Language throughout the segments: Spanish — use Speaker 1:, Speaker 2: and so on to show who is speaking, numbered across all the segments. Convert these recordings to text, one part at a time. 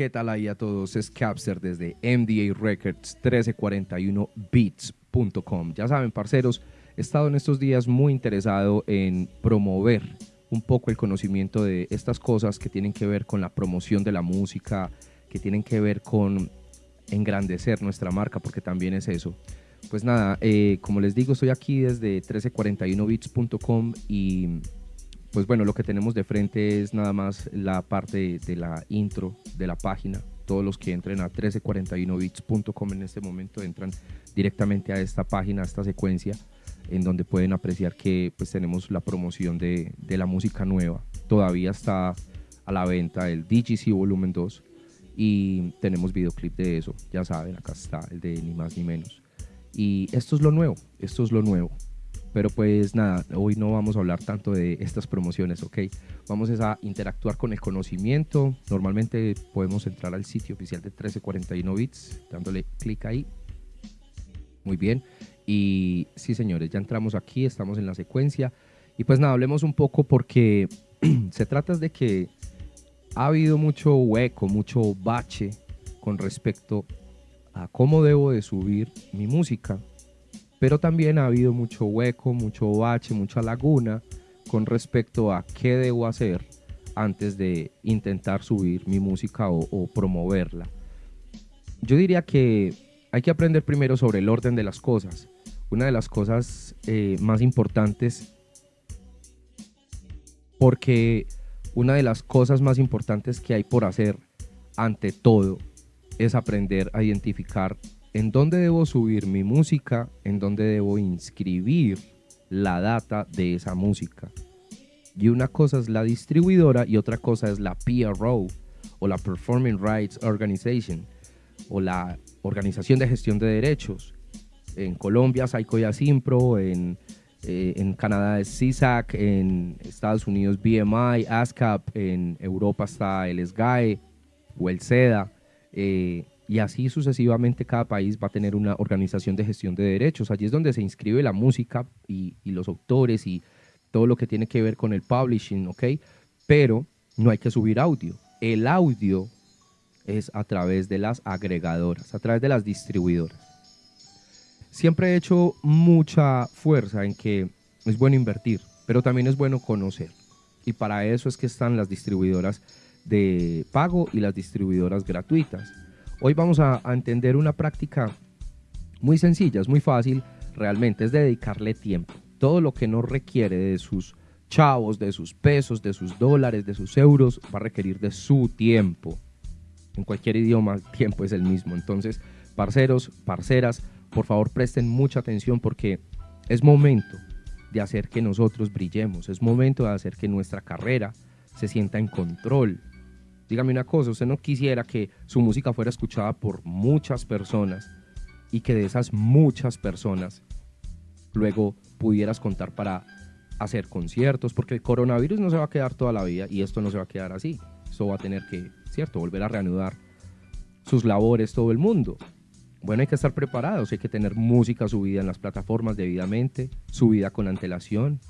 Speaker 1: ¿Qué tal ahí a todos? Es Capster desde MDA Records 1341beats.com. Ya saben, parceros, he estado en estos días muy interesado en promover un poco el conocimiento de estas cosas que tienen que ver con la promoción de la música, que tienen que ver con engrandecer nuestra marca, porque también es eso. Pues nada, eh, como les digo, estoy aquí desde 1341bits.com y pues bueno, lo que tenemos de frente es nada más la parte de, la intro de la página. Todos los que entren a 1341bits.com en este momento entran directamente a esta página, a esta secuencia, en donde pueden apreciar que pues tenemos la promoción de, de la música nueva. Todavía está a la venta el DGC Volumen 2 y tenemos videoclip de eso, ya saben, acá está el de ni más ni menos. Y esto es lo nuevo, esto es lo nuevo. Pero pues nada, hoy no vamos a hablar tanto de estas promociones, ¿ok? Vamos a interactuar con el conocimiento. Normalmente podemos entrar al sitio oficial de 1341 bits, dándole clic ahí. Muy bien. Y sí, señores, ya entramos aquí, estamos en la secuencia. Y pues nada, hablemos un poco porque se trata de que ha habido mucho hueco, mucho bache con respecto a cómo debo de subir mi música pero también ha habido mucho hueco, mucho bache, mucha laguna con respecto a qué debo hacer antes de intentar subir mi música o, promoverla. Yo diría que hay que aprender primero sobre el orden de las cosas. Una de las cosas eh, más importantes, porque una de las cosas más importantes que hay por hacer ante todo es aprender a identificar en dónde debo subir mi música, en dónde debo inscribir la data de esa música. Y una cosa es la distribuidora y otra cosa es la PRO o la Performing Rights Organization o la Organización de Gestión de Derechos. En Colombia, Saico Simpro, en, eh, Canadá es CISAC, en Estados Unidos BMI, ASCAP, en Europa está el SGAE o el SEDA. Y así sucesivamente cada país va a tener una organización de gestión de derechos. Allí es donde se inscribe la música y, los autores y todo lo que tiene que ver con el publishing, ¿ok? Pero no hay que subir audio. El audio es a través de las agregadoras, a través de las distribuidoras. Siempre he hecho mucha fuerza en que es bueno invertir, pero también es bueno conocer. Y para eso es que están las distribuidoras de pago y las distribuidoras gratuitas. Hoy vamos a, entender una práctica muy sencilla, es muy fácil realmente, es dedicarle tiempo. Todo lo que no requiere de sus chavos, de sus pesos, de sus dólares, de sus euros, va a requerir de su tiempo. En cualquier idioma, el tiempo es el mismo. Entonces, parceros, parceras, por favor presten mucha atención porque es momento de hacer que nosotros brillemos, es momento de hacer que nuestra carrera se sienta en control, Dígame una cosa, usted no quisiera que su música fuera escuchada por muchas personas y que de esas muchas personas luego pudieras contar para hacer conciertos, porque el coronavirus no se va a quedar toda la vida y esto no se va a quedar así. Esto va a tener que, cierto, volver a reanudar sus labores todo el mundo. Bueno, hay que estar preparados, hay que tener música subida en las plataformas debidamente, subida con antelación,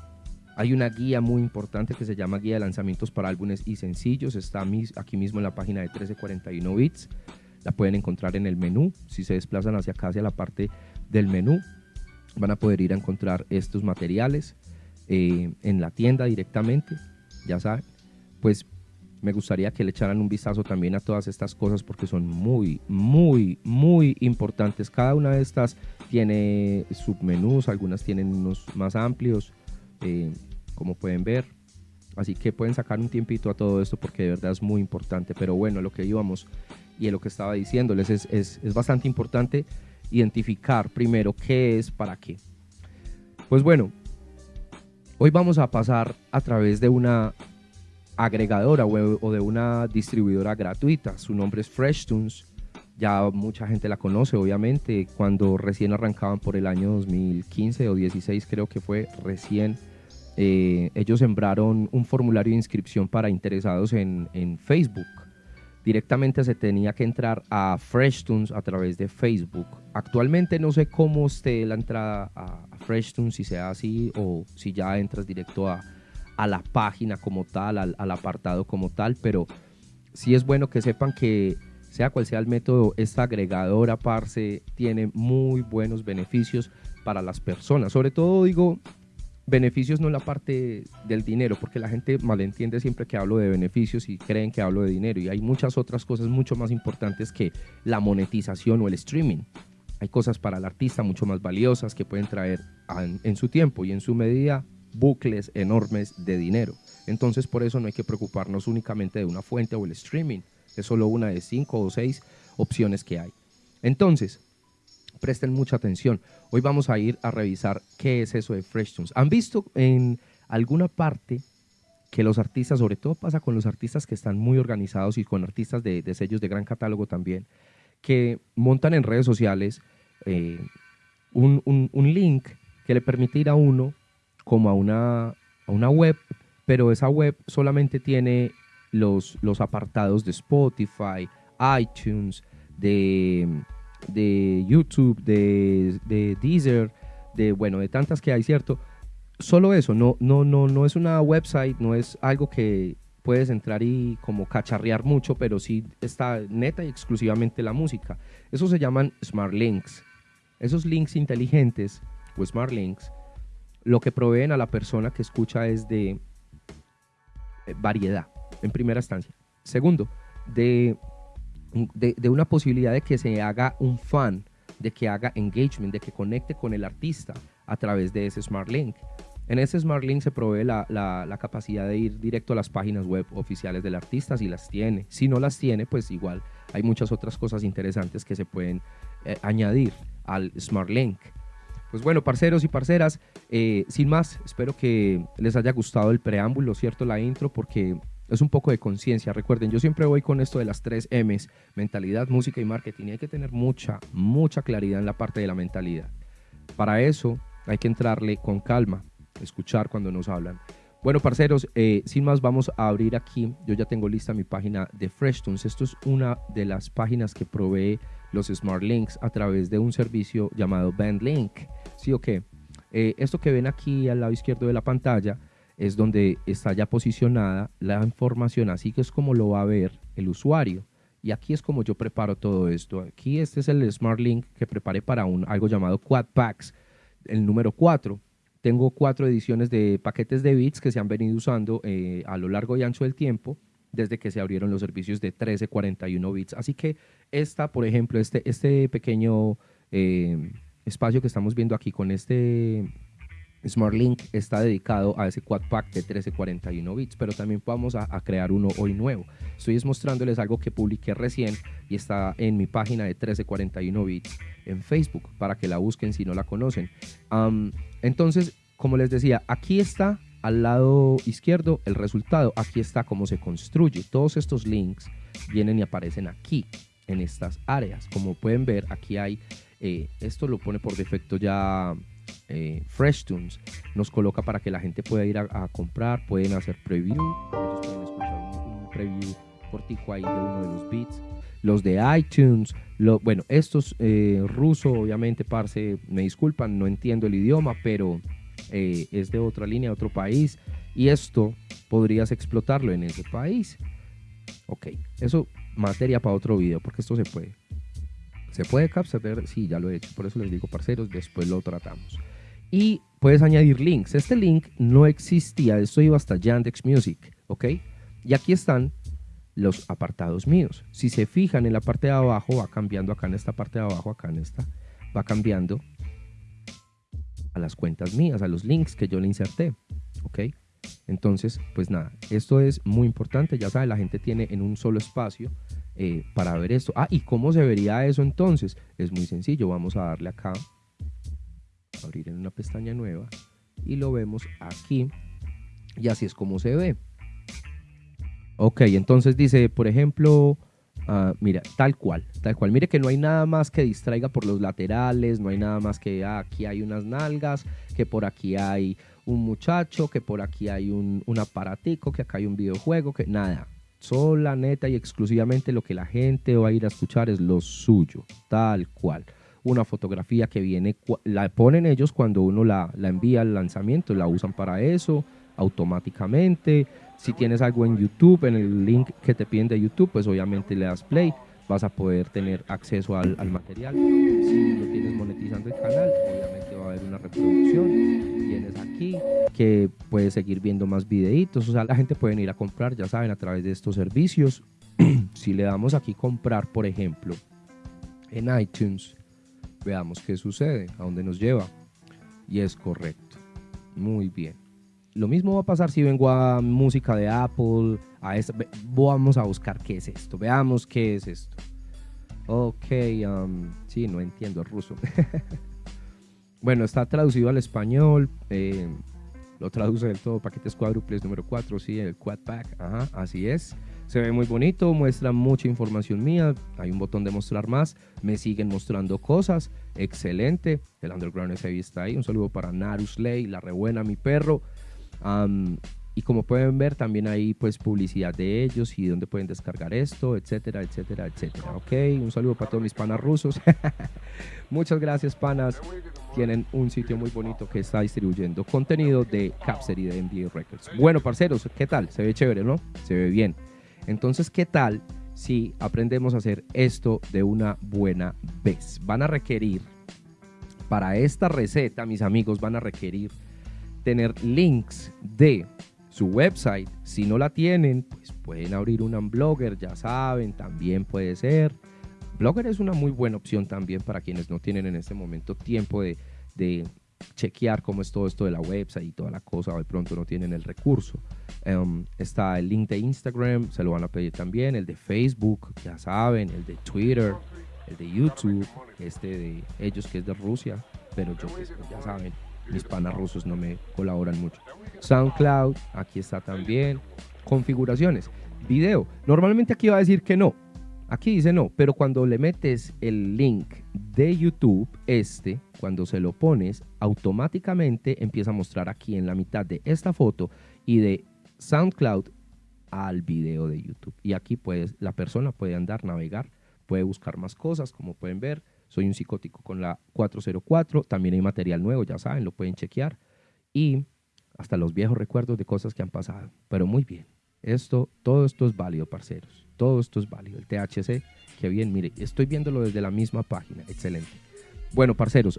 Speaker 1: hay una guía muy importante que se llama Guía de Lanzamientos para Álbumes y Sencillos. Está aquí mismo en la página de 1341 Bits. La pueden encontrar en el menú. Si se desplazan hacia acá, hacia la parte del menú, van a poder ir a encontrar estos materiales eh, en la tienda directamente. Ya saben, pues me gustaría que le echaran un vistazo también a todas estas cosas porque son muy, muy, muy importantes. Cada una de estas tiene submenús, algunas tienen unos más amplios. Eh, como pueden ver. Así que pueden sacar un tiempito a todo esto porque de verdad es muy importante. Pero bueno, lo que íbamos y lo que estaba diciéndoles es, es, es bastante importante identificar primero qué es para qué. Pues bueno, hoy vamos a pasar a través de una agregadora o de una distribuidora gratuita. Su nombre es FreshTunes. Ya mucha gente la conoce, obviamente. Cuando recién arrancaban por el año 2015 o 16, creo que fue recién eh, ellos sembraron un formulario de inscripción para interesados en, Facebook. Directamente se tenía que entrar a FreshTunes a través de Facebook. Actualmente no sé cómo esté la entrada a, FreshTunes, si sea así o si ya entras directo a, la página como tal, al, apartado como tal, pero sí es bueno que sepan que sea cual sea el método, esta agregadora Parse tiene muy buenos beneficios para las personas. Sobre todo digo beneficios no en la parte del dinero, porque la gente malentiende siempre que hablo de beneficios y creen que hablo de dinero. Y hay muchas otras cosas mucho más importantes que la monetización o el streaming. Hay cosas para el artista mucho más valiosas que pueden traer en su tiempo y en su medida bucles enormes de dinero. Entonces por eso no hay que preocuparnos únicamente de una fuente o el streaming. Es solo una de cinco o seis opciones que hay. Entonces, presten mucha atención. Hoy vamos a ir a revisar qué es eso de FreshTunes. ¿Han visto en alguna parte que los artistas, sobre todo pasa con los artistas que están muy organizados y con artistas de, sellos de gran catálogo también, que montan en redes sociales eh, un, link que le permite ir a uno como a una, a una web, pero esa web solamente tiene los, los apartados de Spotify, iTunes, de, de YouTube, de, de, Deezer, de bueno, de tantas que hay, ¿cierto? Solo eso, no, no, no, no es una website, no es algo que puedes entrar y como cacharrear mucho, pero sí está neta y exclusivamente la música. Eso se llaman Smart Links. Esos links inteligentes o Smart Links, lo que proveen a la persona que escucha es de eh, variedad en primera instancia. Segundo, de, de, una posibilidad de que se haga un fan, de que haga engagement, de que conecte con el artista a través de ese Smart Link. En ese Smart Link se provee la, la, capacidad de ir directo a las páginas web oficiales del artista si las tiene. Si no las tiene, pues igual hay muchas otras cosas interesantes que se pueden eh, añadir al Smart Link. Pues bueno, parceros y parceras, eh, sin más, espero que les haya gustado el preámbulo, ¿cierto? La intro, porque es un poco de conciencia. Recuerden, yo siempre voy con esto de las tres M's, mentalidad, música y marketing. Y hay que tener mucha, mucha claridad en la parte de la mentalidad. Para eso hay que entrarle con calma, escuchar cuando nos hablan. Bueno, parceros, eh, sin más vamos a abrir aquí. Yo ya tengo lista mi página de FreshTunes. Esto es una de las páginas que provee los Smart Links a través de un servicio llamado BandLink. ¿Sí o qué? Eh, esto que ven aquí al lado izquierdo de la pantalla es donde está ya posicionada la información, así que es como lo va a ver el usuario. Y aquí es como yo preparo todo esto. Aquí este es el Smart Link que preparé para un, algo llamado Quad Packs, el número 4. Tengo cuatro ediciones de paquetes de bits que se han venido usando eh, a lo largo y ancho del tiempo desde que se abrieron los servicios de 1341 bits. Así que esta, por ejemplo, este, este pequeño eh, espacio que estamos viendo aquí con este SmartLink está dedicado a ese quad pack de 1341 bits, pero también vamos a, crear uno hoy nuevo. Estoy mostrándoles algo que publiqué recién y está en mi página de 1341 bits en Facebook para que la busquen si no la conocen. entonces, como les decía, aquí está al lado izquierdo el resultado. Aquí está cómo se construye. Todos estos links vienen y aparecen aquí en estas áreas. Como pueden ver, aquí hay, eh, esto lo pone por defecto ya eh, FreshTunes nos coloca para que la gente pueda ir a, comprar, pueden hacer preview, pueden escuchar un, preview cortico ahí de uno de los beats. Los de iTunes, lo, bueno, estos eh, ruso, obviamente, parce, me disculpan, no entiendo el idioma, pero eh, es de otra línea, de otro país, y esto podrías explotarlo en ese país. Ok, eso materia para otro video, porque esto se puede. ¿Se puede capturar? Sí, ya lo he hecho, por eso les digo, parceros, después lo tratamos y puedes añadir links. Este link no existía, esto iba hasta Yandex Music, ¿ok? Y aquí están los apartados míos. Si se fijan en la parte de abajo, va cambiando acá en esta parte de abajo, acá en esta, va cambiando a las cuentas mías, a los links que yo le inserté, ¿ok? Entonces, pues nada, esto es muy importante, ya sabe, la gente tiene en un solo espacio eh, para ver esto. Ah, ¿y cómo se vería eso entonces? Es muy sencillo, vamos a darle acá abrir en una pestaña nueva y lo vemos aquí y así es como se ve. Ok, entonces dice, por ejemplo, ah, mira, tal cual, tal cual. Mire que no hay nada más que distraiga por los laterales, no hay nada más que ah, aquí hay unas nalgas, que por aquí hay un muchacho, que por aquí hay un, un aparatico, que acá hay un videojuego, que nada. Sola, neta y exclusivamente lo que la gente va a ir a escuchar es lo suyo, tal cual una fotografía que viene, la ponen ellos cuando uno la, envía al lanzamiento, la usan para eso automáticamente. Si tienes algo en YouTube, en el link que te piden de YouTube, pues obviamente le das play, vas a poder tener acceso al, material. Si lo tienes monetizando el canal, obviamente va a haber una reproducción. Tienes aquí que puedes seguir viendo más videitos, o sea, la gente puede ir a comprar, ya saben, a través de estos servicios. si le damos aquí comprar, por ejemplo, en iTunes, veamos qué sucede, a dónde nos lleva. Y es correcto. Muy bien. Lo mismo va a pasar si vengo a música de Apple, a esta, vamos a buscar qué es esto, veamos qué es esto. Ok, um, sí, no entiendo el ruso. bueno, está traducido al español, eh, lo traduce del todo, paquetes cuádruples número 4, sí, el quad pack, ajá, así es. Se ve muy bonito, muestra mucha información mía, hay un botón de mostrar más, me siguen mostrando cosas, excelente. El Underground SAV está ahí, un saludo para Narusley, la rebuena, mi perro y como pueden ver, también hay pues publicidad de ellos y dónde pueden descargar esto, etcétera, etcétera, etcétera. Ok, un saludo para todos mis panas rusos. Muchas gracias, panas. Tienen un sitio muy bonito que está distribuyendo contenido de Capser y de MDA Records. Bueno, parceros, ¿qué tal? Se ve chévere, ¿no? Se ve bien. Entonces, ¿qué tal si aprendemos a hacer esto de una buena vez? Van a requerir, para esta receta, mis amigos, van a requerir tener links de su website. Si no la tienen, pues pueden abrir un Blogger, ya saben, también puede ser. Blogger es una muy buena opción también para quienes no tienen en este momento tiempo de, chequear cómo es todo esto de la website y toda la cosa, de pronto no tienen el recurso. Em, está el link de Instagram, se lo van a pedir también, el de Facebook, ya saben, el de Twitter, el de YouTube, este de ellos que es de Rusia, pero yo pues, ya saben, mis panas rusos no me colaboran mucho. SoundCloud, aquí está también. Configuraciones. Video. Normalmente aquí va a decir que no. Aquí dice no, pero cuando le metes el link de YouTube, este, cuando se lo pones, automáticamente empieza a mostrar aquí en la mitad de esta foto y de SoundCloud al video de YouTube. Y aquí puedes, la persona puede andar, navegar, puede buscar más cosas, como pueden ver. Soy un psicótico con la 404. También hay material nuevo, ya saben, lo pueden chequear. Y hasta los viejos recuerdos de cosas que han pasado. Pero muy bien. Esto, todo esto es válido, parceros. Todo esto es válido. El THC, que bien, mire, estoy viéndolo desde la misma página. Excelente. Bueno, parceros,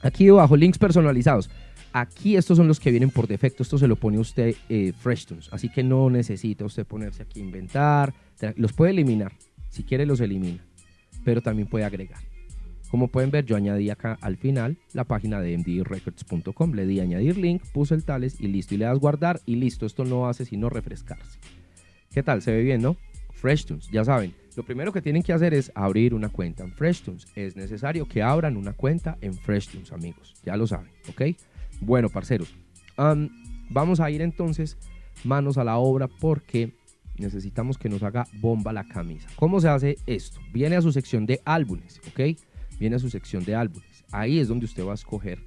Speaker 1: aquí debajo, links personalizados. Aquí estos son los que vienen por defecto. Esto se lo pone usted eh, FreshTunes. Así que no necesita usted ponerse aquí a inventar. Los puede eliminar. Si quiere, los elimina pero también puede agregar. Como pueden ver, yo añadí acá al final la página de mdrecords.com. Le di añadir link, puse el tales y listo. Y le das guardar y listo. Esto no hace sino refrescarse. ¿Qué tal? Se ve bien, ¿no? FreshTunes, ya saben. Lo primero que tienen que hacer es abrir una cuenta en FreshTunes. Es necesario que abran una cuenta en FreshTunes, amigos. Ya lo saben, ¿ok? Bueno, parceros. vamos a ir entonces manos a la obra porque necesitamos que nos haga bomba la camisa. ¿Cómo se hace esto? Viene a su sección de álbumes, ¿ok? Viene a su sección de álbumes. Ahí es donde usted va a escoger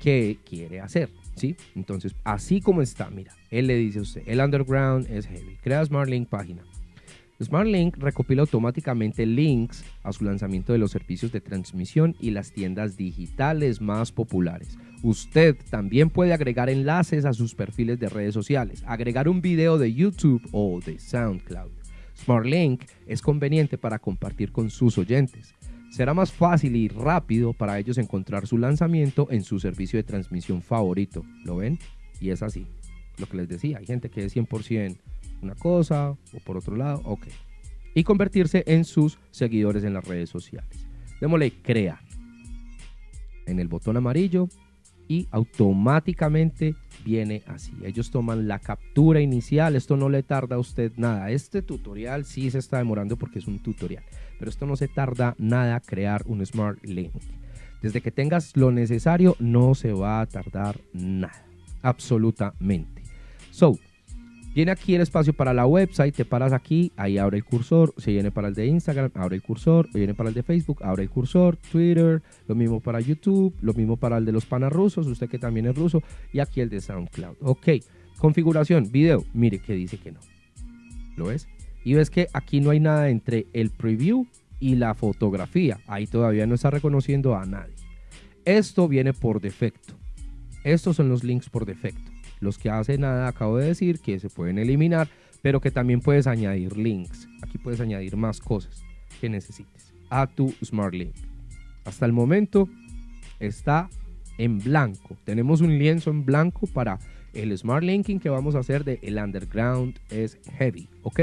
Speaker 1: qué quiere hacer, ¿sí? Entonces, así como está, mira, él le dice a usted, el underground es heavy. Crea SmartLink página. SmartLink recopila automáticamente links a su lanzamiento de los servicios de transmisión y las tiendas digitales más populares. Usted también puede agregar enlaces a sus perfiles de redes sociales, agregar un video de YouTube o de SoundCloud. SmartLink es conveniente para compartir con sus oyentes. Será más fácil y rápido para ellos encontrar su lanzamiento en su servicio de transmisión favorito. ¿Lo ven? Y es así. Lo que les decía, hay gente que es 100% una cosa o por otro lado, ok. Y convertirse en sus seguidores en las redes sociales. Démosle crear en el botón amarillo y automáticamente viene así. Ellos toman la captura inicial, esto no le tarda a usted nada. Este tutorial sí se está demorando porque es un tutorial, pero esto no se tarda nada crear un Smart Link. Desde que tengas lo necesario no se va a tardar nada, absolutamente. So, Viene aquí el espacio para la website, te paras aquí, ahí abre el cursor, se viene para el de Instagram, abre el cursor, viene para el de Facebook, abre el cursor, Twitter, lo mismo para YouTube, lo mismo para el de los panas rusos, usted que también es ruso, y aquí el de SoundCloud. Ok, configuración, video, mire que dice que no. ¿Lo ves? Y ves que aquí no hay nada entre el preview y la fotografía. Ahí todavía no está reconociendo a nadie. Esto viene por defecto. Estos son los links por defecto. los que hace nada acabo de decir que se pueden eliminar, pero que también puedes añadir links. Aquí puedes añadir más cosas que necesites a tu Smart Link. Hasta el momento está en blanco. Tenemos un lienzo en blanco para el Smart Linking que vamos a hacer de el Underground es Heavy, ¿ok?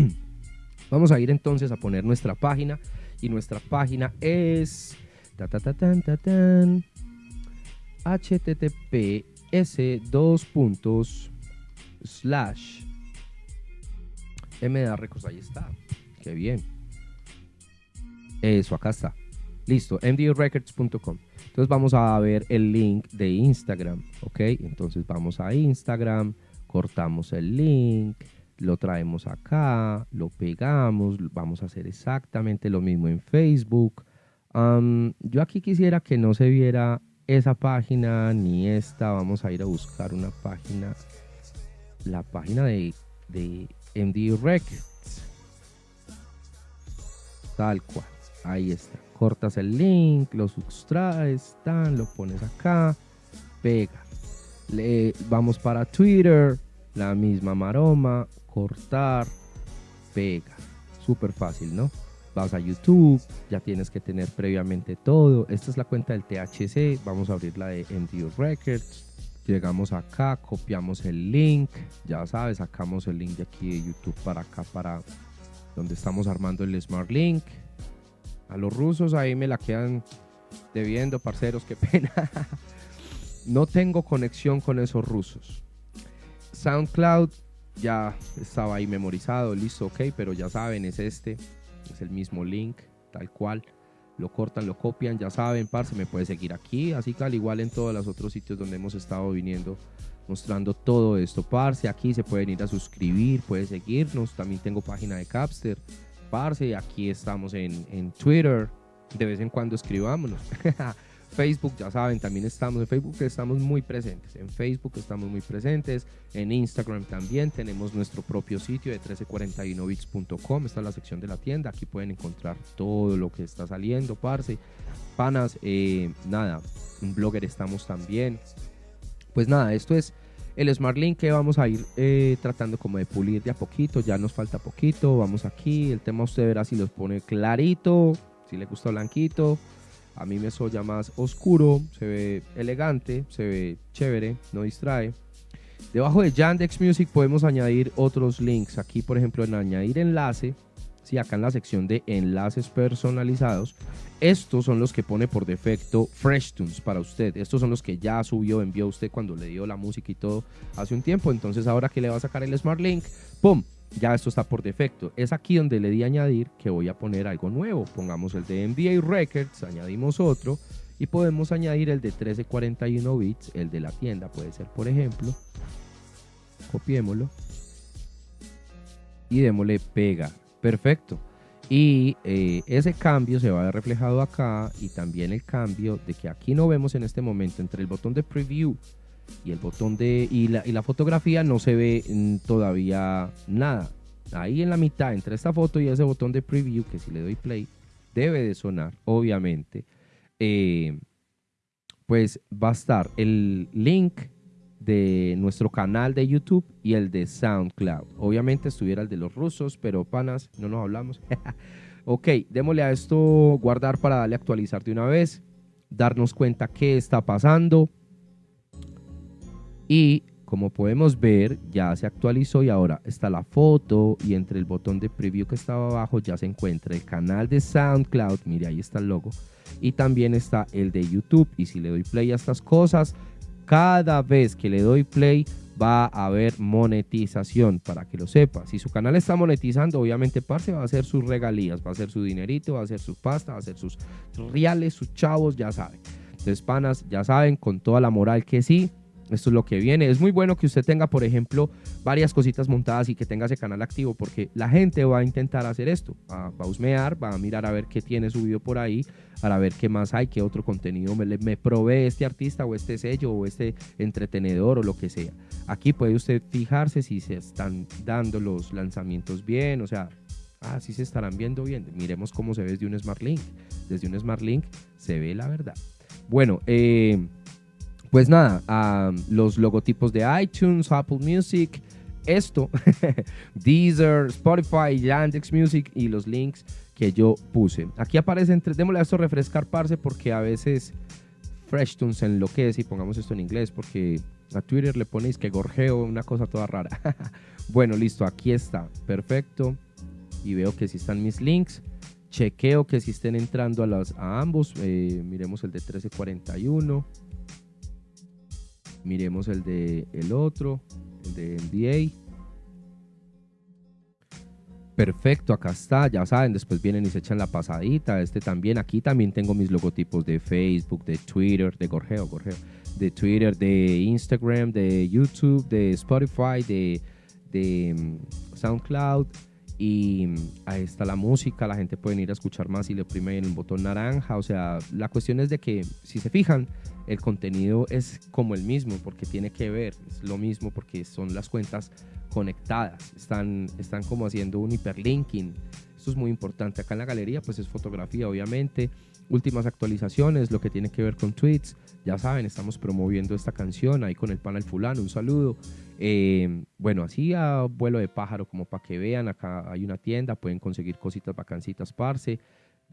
Speaker 1: vamos a ir entonces a poner nuestra página y nuestra página es https dos puntos slash mda records. Ahí está. Qué bien. Eso acá está. Listo mdrecords.com entonces vamos a ver el link de Instagram ok entonces vamos a Instagram cortamos el link lo traemos acá, lo pegamos, vamos a hacer exactamente lo mismo en Facebook. yo aquí quisiera que no se viera esa página ni esta, vamos a ir a buscar una página, la página de, de MD Records, tal cual, ahí está, cortas el link, lo sustraes, tan, lo pones acá, pega, Le, vamos para Twitter, la misma maroma, cortar, pega. Súper fácil, ¿no? Vas a YouTube, ya tienes que tener previamente todo. Esta es la cuenta del THC, vamos a abrir la de MDU Records. Llegamos acá, copiamos el link, ya sabes, sacamos el link de aquí de YouTube para acá, para donde estamos armando el Smart Link. A los rusos ahí me la quedan debiendo, parceros, qué pena. no tengo conexión con esos rusos. SoundCloud ya estaba ahí memorizado, listo, ok, pero ya saben, es este, es el mismo link, tal cual. Lo cortan, lo copian, ya saben, parce, me puede seguir aquí, así que al igual en todos los otros sitios donde hemos estado viniendo mostrando todo esto, parce, aquí se pueden ir a suscribir, puede seguirnos, también tengo página de Capster, parce, aquí estamos en, en Twitter, de vez en cuando escribámonos. Facebook, ya saben, también estamos en Facebook, estamos muy presentes. En Facebook estamos muy presentes. En Instagram también tenemos nuestro propio sitio de 1341bits.com. Está la sección de la tienda. Aquí pueden encontrar todo lo que está saliendo, parce. Panas, eh, nada, un blogger estamos también. Pues nada, esto es el Smart Link que vamos a ir eh, tratando como de pulir de a poquito. Ya nos falta poquito. Vamos aquí. El tema usted verá si los pone clarito, si le gusta blanquito a mí me soya más oscuro, se ve elegante, se ve chévere, no distrae. Debajo de Yandex Music podemos añadir otros links. Aquí, por ejemplo, en añadir enlace, sí, acá en la sección de enlaces personalizados, estos son los que pone por defecto FreshTunes para usted. Estos son los que ya subió, envió usted cuando le dio la música y todo hace un tiempo. Entonces, ahora que le va a sacar el Smart Link, ¡pum! Ya esto está por defecto. Es aquí donde le di añadir que voy a poner algo nuevo. Pongamos el de NBA Records, añadimos otro y podemos añadir el de 1341 bits, el de la tienda puede ser por ejemplo. Copiémoslo y démosle pega. Perfecto. Y eh, ese cambio se va a ver reflejado acá y también el cambio de que aquí no vemos en este momento entre el botón de preview y el botón de y la, y la fotografía no se ve mm, todavía nada. Ahí en la mitad entre esta foto y ese botón de preview que si le doy play debe de sonar, obviamente. Eh, pues va a estar el link de nuestro canal de YouTube y el de SoundCloud. Obviamente estuviera el de los rusos, pero panas, no nos hablamos. ok, démosle a esto guardar para darle actualizar de una vez, darnos cuenta qué está pasando. Y como podemos ver, ya se actualizó y ahora está la foto y entre el botón de preview que estaba abajo ya se encuentra el canal de SoundCloud, mire ahí está el logo, y también está el de YouTube. Y si le doy play a estas cosas, cada vez que le doy play va a haber monetización, para que lo sepa. Si su canal está monetizando, obviamente Parce va a hacer sus regalías, va a hacer su dinerito, va a hacer su pasta, va a hacer sus reales, sus chavos, ya saben. Entonces, panas, ya saben, con toda la moral que sí, esto es lo que viene. Es muy bueno que usted tenga, por ejemplo, varias cositas montadas y que tenga ese canal activo porque la gente va a intentar hacer esto. Va, a husmear, va a mirar a ver qué tiene subido por ahí, para ver qué más hay, qué otro contenido me, me provee este artista o este sello o este entretenedor o lo que sea. Aquí puede usted fijarse si se están dando los lanzamientos bien, o sea, ah, sí se estarán viendo bien. Miremos cómo se ve desde un Smart Link. Desde un Smart Link se ve la verdad. Bueno, eh Pues nada, los logotipos de iTunes, Apple Music, esto, Deezer, Spotify, Yandex Music y los links que yo puse. Aquí aparecen, démosle a esto refrescar, parce, porque a veces FreshTunes enloquece y pongamos esto en inglés porque a Twitter le ponéis que gorjeo, una cosa toda rara. bueno, listo, aquí está, perfecto. Y veo que si están mis links. Chequeo que si estén entrando a, las, a ambos. Eh, miremos el de 1341. Miremos el de el otro, el de NBA. Perfecto, acá está, ya saben, después vienen y se echan la pasadita, este también, aquí también tengo mis logotipos de Facebook, de Twitter, de Gorgeo, Gorgeo, de Twitter, de Instagram, de YouTube, de Spotify, de, de mm, SoundCloud, y mm, ahí está la música, la gente puede ir a escuchar más y le oprime el botón naranja, o sea, la cuestión es de que, si se fijan, el contenido es como el mismo, porque tiene que ver, es lo mismo, porque son las cuentas conectadas, están, están como haciendo un hiperlinking. Esto es muy importante. Acá en la galería pues es fotografía, obviamente. Últimas actualizaciones, lo que tiene que ver con tweets. Ya saben, estamos promoviendo esta canción ahí con el panel fulano. Un saludo. Eh, bueno, así a vuelo de pájaro, como para que vean. Acá hay una tienda, pueden conseguir cositas vacancitas, parce.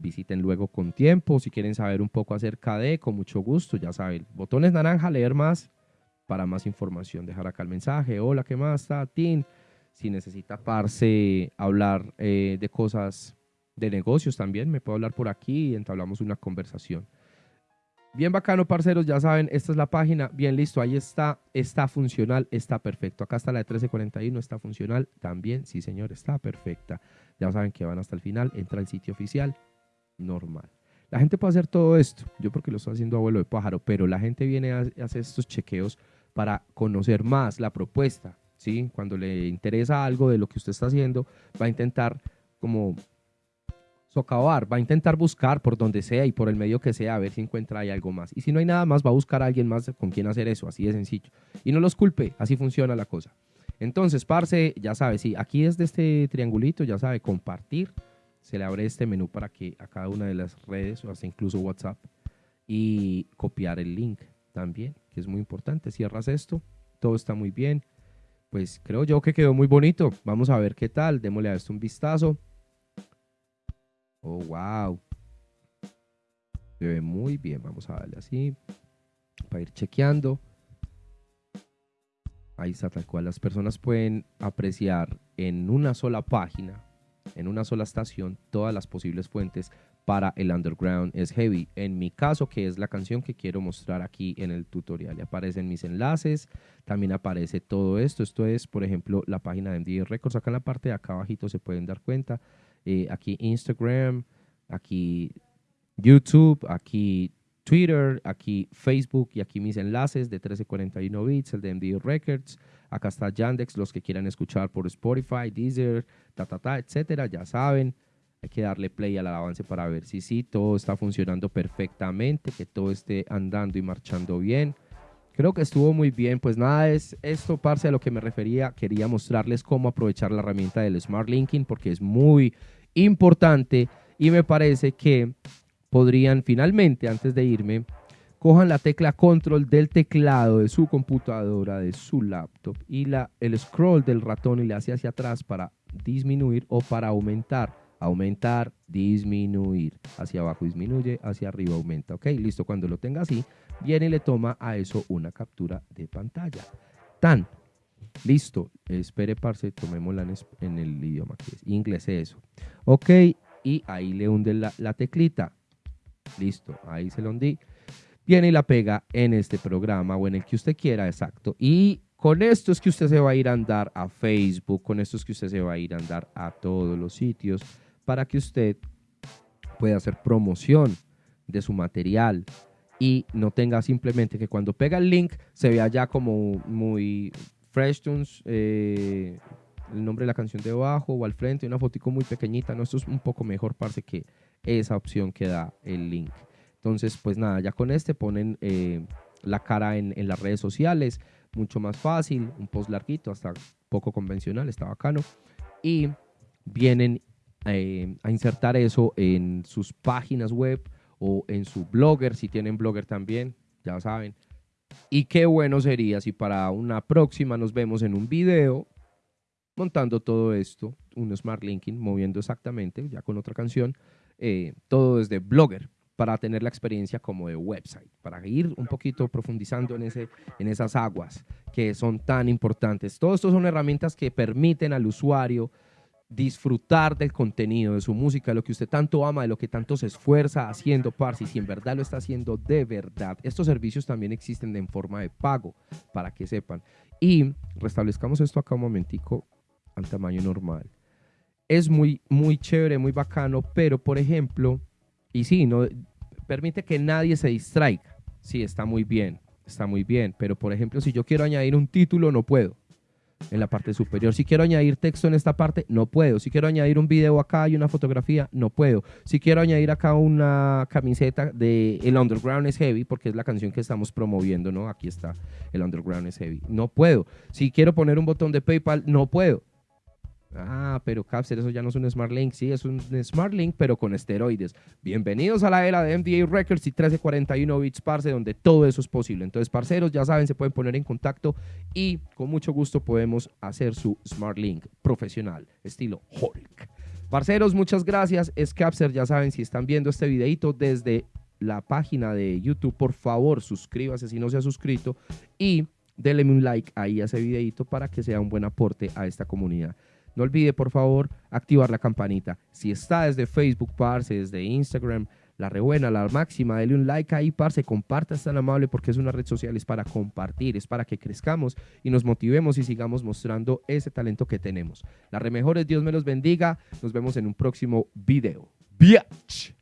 Speaker 1: Visiten luego con tiempo. Si quieren saber un poco acerca de, con mucho gusto, ya saben. Botones naranja, leer más para más información, dejar acá el mensaje. Hola, ¿qué más? Tin. Si necesita parce hablar eh, de cosas de negocios también, me puedo hablar por aquí y entablamos una conversación. Bien bacano, parceros, ya saben, esta es la página. Bien, listo, ahí está, está funcional, está perfecto. Acá está la de 1341, está funcional también. Sí, señor, está perfecta. Ya saben que van hasta el final, entra al sitio oficial, normal. La gente puede hacer todo esto, yo porque lo estoy haciendo abuelo de pájaro, pero la gente viene a hacer estos chequeos para conocer más la propuesta. ¿sí? Cuando le interesa algo de lo que usted está haciendo, va a intentar como socavar, va a intentar buscar por donde sea y por el medio que sea a ver si encuentra ahí algo más. Y si no hay nada más, va a buscar a alguien más con quien hacer eso, así de sencillo. Y no los culpe, así funciona la cosa. Entonces, parce, ya sabe, sí, aquí desde este triangulito, ya sabe, compartir, se le abre este menú para que a cada una de las redes, o hasta incluso WhatsApp, y copiar el link también, que es muy importante. Cierras esto, todo está muy bien. Pues creo yo que quedó muy bonito. Vamos a ver qué tal. Démosle a esto un vistazo. Oh, wow. Se ve muy bien. Vamos a darle así para ir chequeando. Ahí está tal cual. Las personas pueden apreciar en una sola página, en una sola estación, todas las posibles fuentes para el underground es heavy. En mi caso, que es la canción que quiero mostrar aquí en el tutorial. Y aparecen mis enlaces, también aparece todo esto. Esto es, por ejemplo, la página de MD Records. Acá en la parte de acá abajito se pueden dar cuenta. Eh, aquí Instagram, aquí YouTube, aquí Twitter, aquí Facebook y aquí mis enlaces de 1341 bits, el de MD Records. Acá está Yandex, los que quieran escuchar por Spotify, Deezer, ta, ta, ta, etcétera, ya saben. Hay que darle play al avance para ver si sí, todo está funcionando perfectamente, que todo esté andando y marchando bien. Creo que estuvo muy bien. Pues nada, es esto, parce, a lo que me refería. Quería mostrarles cómo aprovechar la herramienta del Smart Linking porque es muy importante y me parece que podrían finalmente, antes de irme, cojan la tecla control del teclado de su computadora, de su laptop y la, el scroll del ratón y le hace hacia atrás para disminuir o para aumentar aumentar, disminuir. Hacia abajo disminuye, hacia arriba aumenta. Ok, listo. Cuando lo tenga así, viene y le toma a eso una captura de pantalla. Tan. Listo. Espere, parce, tomémosla en, el idioma que es inglés, eso. Ok, y ahí le hunde la teclita. Listo, ahí se lo hundí. Viene y la pega en este programa o en el que usted quiera, exacto. Y con esto es que usted se va a ir a andar a Facebook, con esto es que usted se va a ir a andar a todos los sitios para que usted pueda hacer promoción de su material y no tenga simplemente que cuando pega el link se vea ya como muy Fresh eh, el nombre de la canción debajo o al frente, una fotico muy pequeñita. No, esto es un poco mejor, parce, que esa opción que da el link. Entonces, pues nada, ya con este ponen eh, la cara en, en, las redes sociales, mucho más fácil, un post larguito, hasta poco convencional, está bacano. Y vienen eh, a insertar eso en sus páginas web o en su blogger, si tienen blogger también, ya saben, Y qué bueno sería si para una próxima nos vemos en un video montando todo esto, un Smart Linking, moviendo exactamente, ya con otra canción, eh, todo desde Blogger, para tener la experiencia como de website, para ir un poquito profundizando en, ese, en esas aguas que son tan importantes. Todo esto son herramientas que permiten al usuario disfrutar del contenido, de su música, de lo que usted tanto ama, de lo que tanto se esfuerza haciendo, parce, y si en verdad lo está haciendo de verdad. Estos servicios también existen en forma de pago, para que sepan. Y restablezcamos esto acá un momentico al tamaño normal. Es muy, muy chévere, muy bacano, pero por ejemplo, y sí, no, permite que nadie se distraiga. Sí, está muy bien, está muy bien, pero por ejemplo, si yo quiero añadir un título, no puedo en la parte superior. Si quiero añadir texto en esta parte, no puedo. Si quiero añadir un video acá y una fotografía, no puedo. Si quiero añadir acá una camiseta de El Underground is Heavy, porque es la canción que estamos promoviendo, ¿no? Aquí está El Underground is Heavy. No puedo. Si quiero poner un botón de PayPal, no puedo. Ah, pero Capser, eso ya no es un Smart Link. Sí, es un Smart Link, pero con esteroides. Bienvenidos a la era de MDA Records y 1341 bits, parce, donde todo eso es posible. Entonces, parceros, ya saben, se pueden poner en contacto y con mucho gusto podemos hacer su Smart Link profesional, estilo Hulk. Parceros, muchas gracias. Es Capser, ya saben, si están viendo este videito desde la página de YouTube, por favor, suscríbase si no se ha suscrito y denle un like ahí a ese videito para que sea un buen aporte a esta comunidad. No olvide, por favor, activar la campanita. Si está desde Facebook, parce, desde Instagram, la rebuena, la máxima, dele un like ahí, parce, comparta, es amable porque es una red social, es para compartir, es para que crezcamos y nos motivemos y sigamos mostrando ese talento que tenemos. Las remejores, Dios me los bendiga. Nos vemos en un próximo video. Biatch.